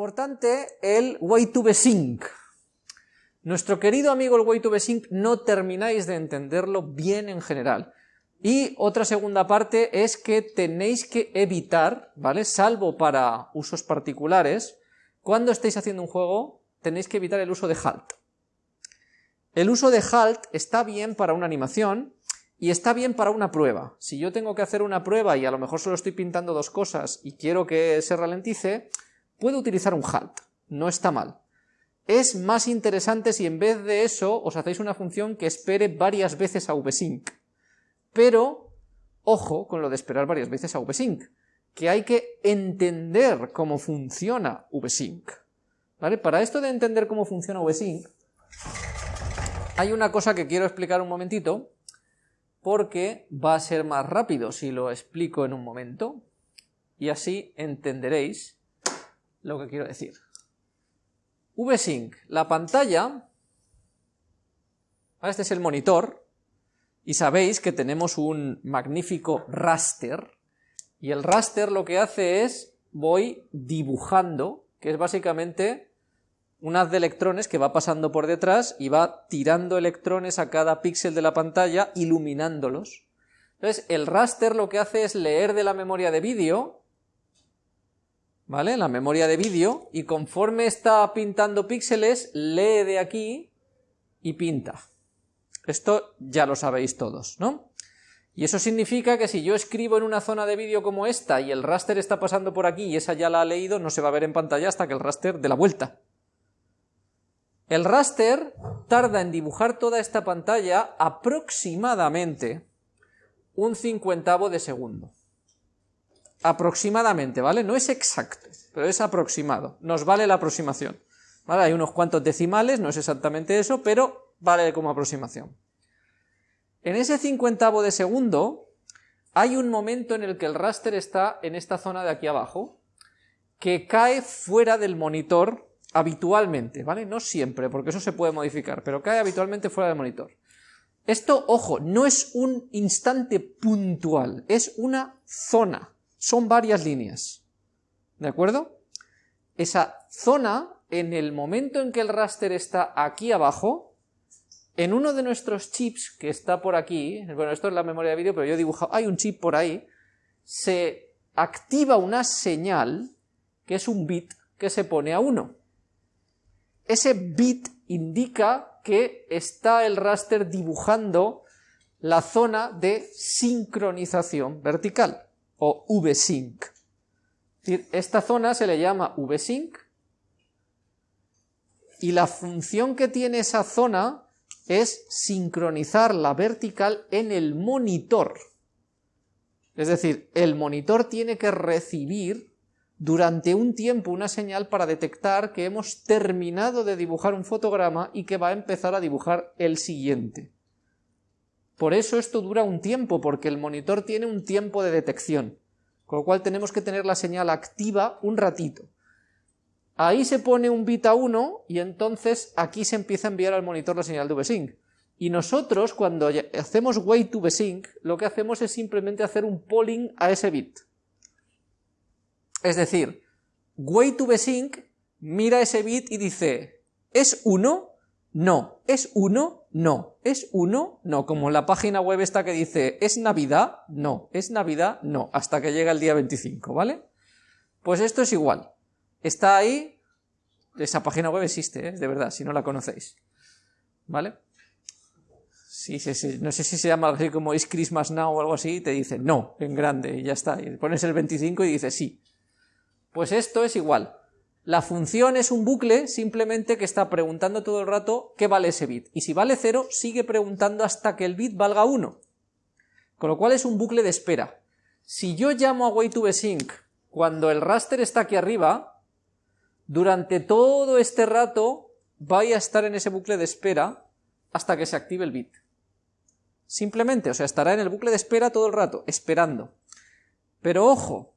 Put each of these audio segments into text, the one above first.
Importante el way to sync. Nuestro querido amigo el way to sync no termináis de entenderlo bien en general. Y otra segunda parte es que tenéis que evitar, ¿vale? Salvo para usos particulares, cuando estéis haciendo un juego, tenéis que evitar el uso de halt. El uso de halt está bien para una animación y está bien para una prueba. Si yo tengo que hacer una prueba y a lo mejor solo estoy pintando dos cosas y quiero que se ralentice, puedo utilizar un halt. No está mal. Es más interesante si en vez de eso os hacéis una función que espere varias veces a vsync. Pero, ojo con lo de esperar varias veces a vsync, que hay que entender cómo funciona vsync. ¿Vale? Para esto de entender cómo funciona vsync, hay una cosa que quiero explicar un momentito, porque va a ser más rápido si lo explico en un momento, y así entenderéis lo que quiero decir. VSync, la pantalla, este es el monitor, y sabéis que tenemos un magnífico raster, y el raster lo que hace es, voy dibujando, que es básicamente un haz de electrones que va pasando por detrás y va tirando electrones a cada píxel de la pantalla, iluminándolos. Entonces, el raster lo que hace es leer de la memoria de vídeo, ¿vale? La memoria de vídeo, y conforme está pintando píxeles, lee de aquí y pinta. Esto ya lo sabéis todos, ¿no? Y eso significa que si yo escribo en una zona de vídeo como esta y el raster está pasando por aquí y esa ya la ha leído, no se va a ver en pantalla hasta que el raster dé la vuelta. El raster tarda en dibujar toda esta pantalla aproximadamente un cincuentavo de segundo. Aproximadamente, ¿vale? No es exacto, pero es aproximado. Nos vale la aproximación. ¿Vale? Hay unos cuantos decimales, no es exactamente eso, pero vale como aproximación. En ese cincuentavo de segundo hay un momento en el que el raster está en esta zona de aquí abajo, que cae fuera del monitor habitualmente, ¿vale? No siempre, porque eso se puede modificar, pero cae habitualmente fuera del monitor. Esto, ojo, no es un instante puntual, es una zona, son varias líneas, ¿de acuerdo? Esa zona, en el momento en que el raster está aquí abajo, en uno de nuestros chips que está por aquí, bueno, esto es la memoria de vídeo, pero yo he dibujado, hay un chip por ahí, se activa una señal, que es un bit, que se pone a 1. Ese bit indica que está el raster dibujando la zona de sincronización vertical, o VSync. Esta zona se le llama VSync, y la función que tiene esa zona es sincronizar la vertical en el monitor. Es decir, el monitor tiene que recibir durante un tiempo una señal para detectar que hemos terminado de dibujar un fotograma y que va a empezar a dibujar el siguiente. Por eso esto dura un tiempo, porque el monitor tiene un tiempo de detección, con lo cual tenemos que tener la señal activa un ratito. Ahí se pone un bit a 1 y entonces aquí se empieza a enviar al monitor la señal de VSync. Y nosotros cuando hacemos wait to VSync, lo que hacemos es simplemente hacer un polling a ese bit. Es decir, way to sync mira ese bit y dice, ¿es 1? No. ¿Es 1? No. ¿Es 1? No. Como la página web está que dice, ¿es Navidad? No. ¿Es Navidad? No. Hasta que llega el día 25, ¿vale? Pues esto es igual. Está ahí, esa página web existe, ¿eh? de verdad, si no la conocéis. ¿Vale? Sí, sí, sí. No sé si se llama así como Is Christmas Now o algo así, y te dice no, en grande, y ya está. Y pones el 25 y dice sí. Pues esto es igual. La función es un bucle simplemente que está preguntando todo el rato qué vale ese bit. Y si vale 0, sigue preguntando hasta que el bit valga 1. Con lo cual es un bucle de espera. Si yo llamo a wait2vsync cuando el raster está aquí arriba, durante todo este rato vaya a estar en ese bucle de espera hasta que se active el bit. Simplemente, o sea, estará en el bucle de espera todo el rato, esperando. Pero ojo,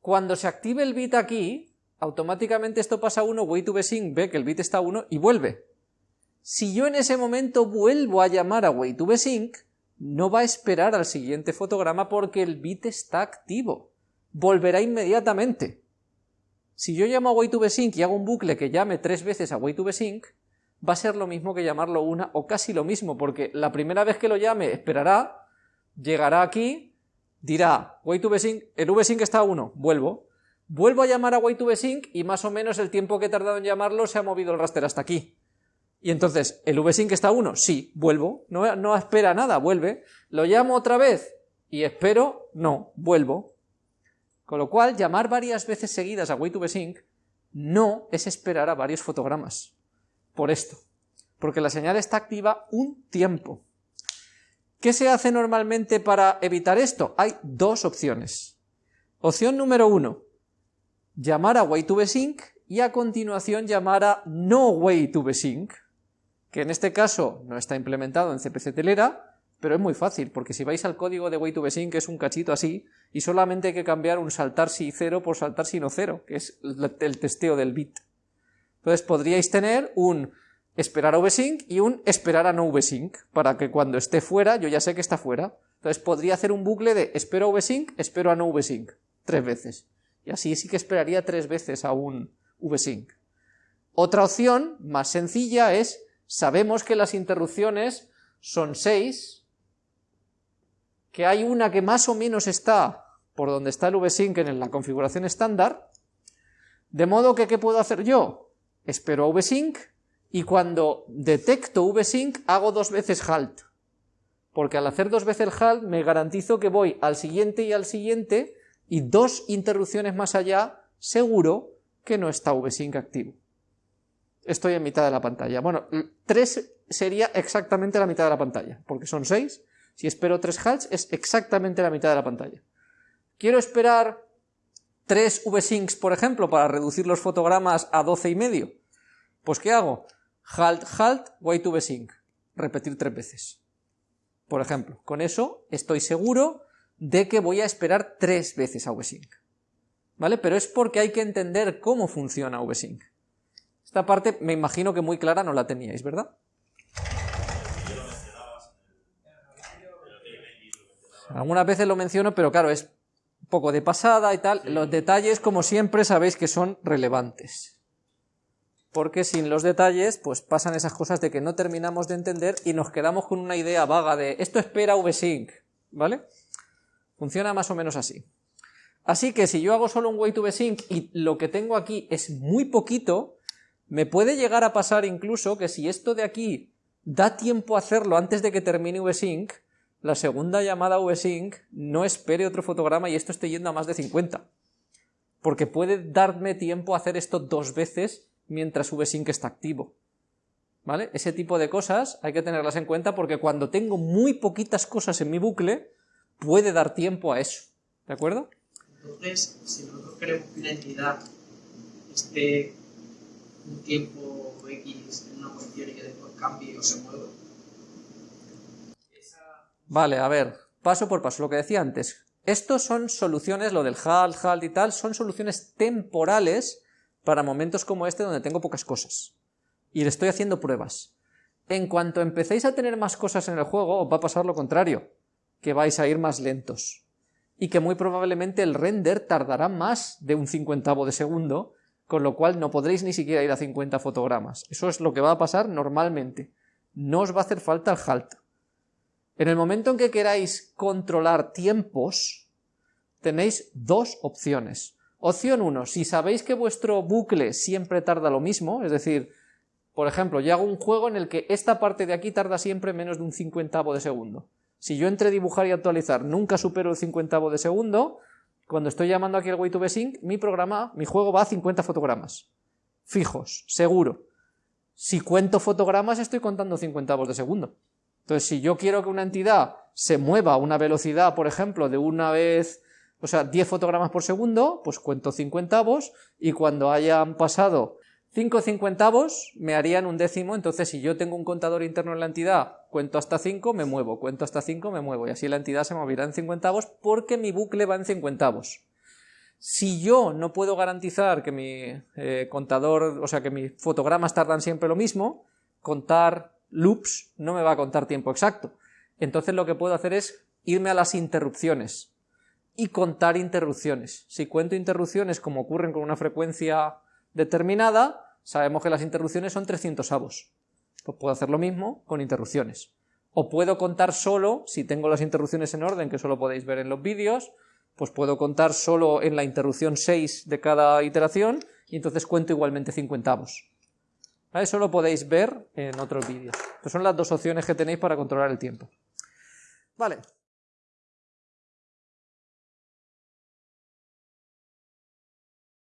cuando se active el bit aquí, automáticamente esto pasa a 1, wait to ve que el bit está a 1 y vuelve. Si yo en ese momento vuelvo a llamar a wait to sync, no va a esperar al siguiente fotograma porque el bit está activo. Volverá inmediatamente. Si yo llamo a wait2vsync y hago un bucle que llame tres veces a wait2vsync, va a ser lo mismo que llamarlo una, o casi lo mismo, porque la primera vez que lo llame esperará, llegará aquí, dirá, wait2vsync, el vsync está a 1, vuelvo, vuelvo a llamar a wait2vsync y más o menos el tiempo que he tardado en llamarlo se ha movido el raster hasta aquí. Y entonces, ¿el vsync está a 1? Sí, vuelvo, no, no espera nada, vuelve, lo llamo otra vez y espero, no, vuelvo. Con lo cual, llamar varias veces seguidas a wait2vsync no es esperar a varios fotogramas por esto, porque la señal está activa un tiempo. ¿Qué se hace normalmente para evitar esto? Hay dos opciones. Opción número uno, llamar a wait2vsync y a continuación llamar a no wait2vsync, que en este caso no está implementado en CPC Telera, pero es muy fácil, porque si vais al código de wait2vsync es un cachito así, y solamente hay que cambiar un saltar si cero por saltar si no cero, que es el testeo del bit. Entonces podríais tener un esperar a vsync y un esperar a no vsync, para que cuando esté fuera yo ya sé que está fuera. Entonces podría hacer un bucle de espero a vsync, espero a no vsync, tres veces. Y así sí que esperaría tres veces a un vsync. Otra opción, más sencilla, es, sabemos que las interrupciones son seis, que hay una que más o menos está por donde está el vsync en la configuración estándar, de modo que, ¿qué puedo hacer yo? espero a vsync y cuando detecto vsync hago dos veces halt. Porque al hacer dos veces halt me garantizo que voy al siguiente y al siguiente y dos interrupciones más allá seguro que no está vsync activo. Estoy en mitad de la pantalla. Bueno, tres sería exactamente la mitad de la pantalla, porque son seis. Si espero tres halts es exactamente la mitad de la pantalla. Quiero esperar tres vsyncs, por ejemplo, para reducir los fotogramas a 12 y medio. Pues ¿qué hago? Halt, halt, wait vsync. Repetir tres veces. Por ejemplo, con eso estoy seguro de que voy a esperar tres veces a vsync. ¿Vale? Pero es porque hay que entender cómo funciona vsync. Esta parte me imagino que muy clara no la teníais, ¿verdad? Algunas veces lo menciono, pero claro, es poco de pasada y tal, los detalles, como siempre, sabéis que son relevantes. Porque sin los detalles, pues pasan esas cosas de que no terminamos de entender y nos quedamos con una idea vaga de esto espera vsync, ¿vale? Funciona más o menos así. Así que si yo hago solo un way to vsync y lo que tengo aquí es muy poquito, me puede llegar a pasar incluso que si esto de aquí da tiempo a hacerlo antes de que termine vsync, la segunda llamada vsync no espere otro fotograma y esto esté yendo a más de 50. Porque puede darme tiempo a hacer esto dos veces mientras vsync está activo. ¿Vale? Ese tipo de cosas hay que tenerlas en cuenta porque cuando tengo muy poquitas cosas en mi bucle, puede dar tiempo a eso. ¿De acuerdo? Entonces, si nosotros queremos que una entidad esté un tiempo X en una posición y que después cambie o se mueva, Vale, a ver, paso por paso, lo que decía antes. Estos son soluciones, lo del HAL, HAL y tal, son soluciones temporales para momentos como este donde tengo pocas cosas. Y le estoy haciendo pruebas. En cuanto empecéis a tener más cosas en el juego, os va a pasar lo contrario, que vais a ir más lentos. Y que muy probablemente el render tardará más de un cincuentavo de segundo, con lo cual no podréis ni siquiera ir a 50 fotogramas. Eso es lo que va a pasar normalmente. No os va a hacer falta el halt. En el momento en que queráis controlar tiempos, tenéis dos opciones. Opción 1, si sabéis que vuestro bucle siempre tarda lo mismo, es decir, por ejemplo, yo hago un juego en el que esta parte de aquí tarda siempre menos de un cincuentavo de segundo. Si yo entre dibujar y actualizar nunca supero el cincuentavo de segundo, cuando estoy llamando aquí el way to sync, mi programa, mi juego va a 50 fotogramas. Fijos, seguro. Si cuento fotogramas estoy contando cincuentavos de segundo. Entonces, si yo quiero que una entidad se mueva a una velocidad, por ejemplo, de una vez, o sea, 10 fotogramas por segundo, pues cuento cincuentavos y cuando hayan pasado 5 cincuentavos me harían un décimo, entonces si yo tengo un contador interno en la entidad, cuento hasta 5, me muevo, cuento hasta 5, me muevo, y así la entidad se moverá en cincuentavos porque mi bucle va en cincuentavos. Si yo no puedo garantizar que mi eh, contador, o sea, que mis fotogramas tardan siempre lo mismo, contar loops no me va a contar tiempo exacto. Entonces lo que puedo hacer es irme a las interrupciones. y contar interrupciones. Si cuento interrupciones como ocurren con una frecuencia determinada, sabemos que las interrupciones son 300 avos. Pues puedo hacer lo mismo con interrupciones. O puedo contar solo, si tengo las interrupciones en orden, que eso lo podéis ver en los vídeos, pues puedo contar solo en la interrupción 6 de cada iteración y entonces cuento igualmente 50 avos. Eso lo podéis ver en otros vídeos. Son las dos opciones que tenéis para controlar el tiempo. Vale.